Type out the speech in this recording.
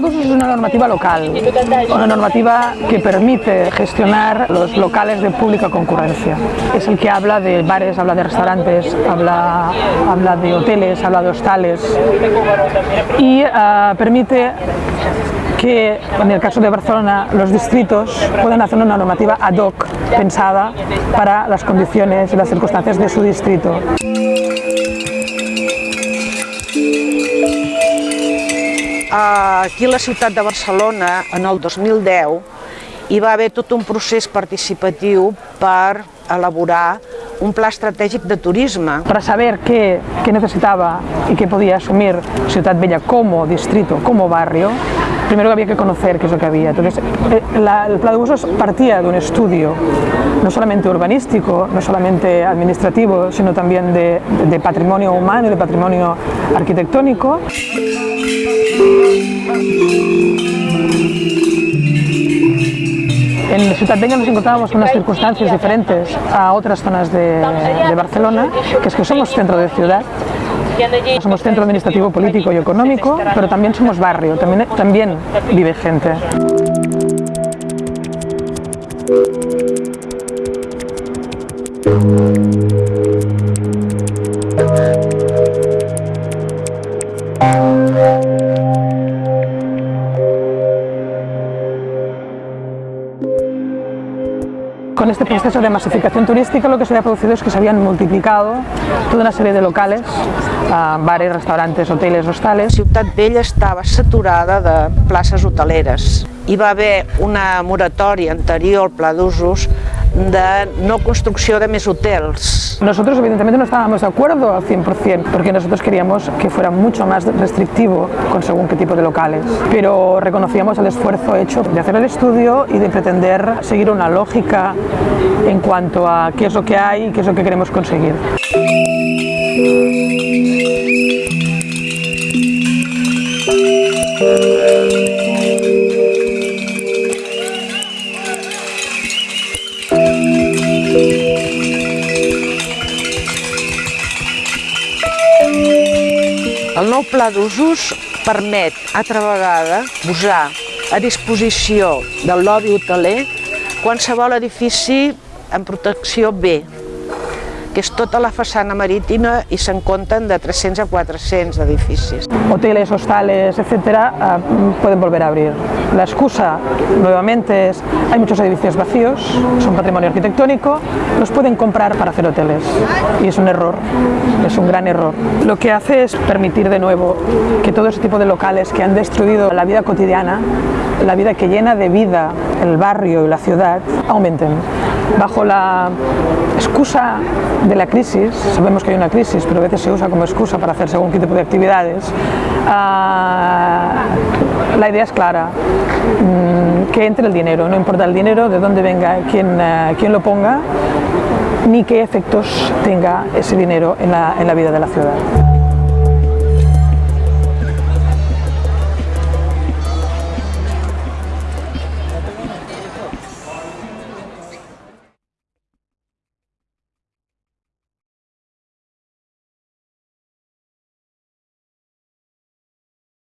normativa local, una normativa que permite gestionar los locales de pública concurrencia. Es el que habla de bares, habla de restaurantes, habla, habla de hoteles, habla de hostales y uh, permite que en el caso de Barcelona los distritos puedan hacer una normativa ad hoc pensada para las condiciones y las circunstancias de su distrito. Aquí a la ciutat de Barcelona, en el 2010, hi va haver tot un procés participatiu per elaborar un pla estratègic de turisme. Para saber qué, qué necesitaba y qué podía asumir Ciutat Bella como distrito, como barrio, primero había que conocer qué es lo que había. Entonces, eh, la, el plan de partía de un estudio, no solamente urbanístico, no solamente administrativo, sino también de, patrimonio humano y de patrimonio arquitectónico. En Ciutat Vella nos encontrábamos con unas circunstancias diferentes a otras zonas de, de Barcelona, que es que somos centro de ciudad, somos centro administrativo, político y económico, pero también somos barrio, también, también vive gente. Con este proceso de masificación turística lo que se había producido es que se habían multiplicado toda una serie de locales, uh, bares, restaurantes, hoteles, hostales. Ciutat Vella estava saturada de places hoteleres. Hi va haver una moratòria anterior al pla d'usos de no construcció de més hotels. Nosotros evidentemente no estábamos de acuerdo al 100%, porque nosotros queríamos que fuera mucho más restrictivo con según qué tipo de locales, pero reconocíamos el esfuerzo hecho de hacer el estudio y de pretender seguir una lógica en cuanto a qué es lo que hay y qué es lo que queremos conseguir. Pla d'usos permet, altra vegada, posar a disposició del lobby hoteler qualsevol edifici en protecció B, que és tota la façana marítima i se'n compten de 300 a 400 edificis. Hoteles, hostales, etcétera, uh, pueden volver a abrir. La excusa, nuevamente, es hay muchos edificios vacíos, son patrimonio arquitectónico, los pueden comprar para hacer hoteles. Y es un error, es un gran error. Lo que hace es permitir de nuevo que todo ese tipo de locales que han destruido la vida cotidiana, la vida que llena de vida el barrio y la ciudad, aumenten. Bajo la excusa de la crisis, sabemos que hay una crisis, pero a veces se usa como excusa para hacer según qué tipo de actividades, uh, la idea es clara, mm, que entre el dinero, no importa el dinero, de dónde venga, quién, uh, quién lo ponga, ni qué efectos tenga ese dinero en la, en la vida de la ciudad.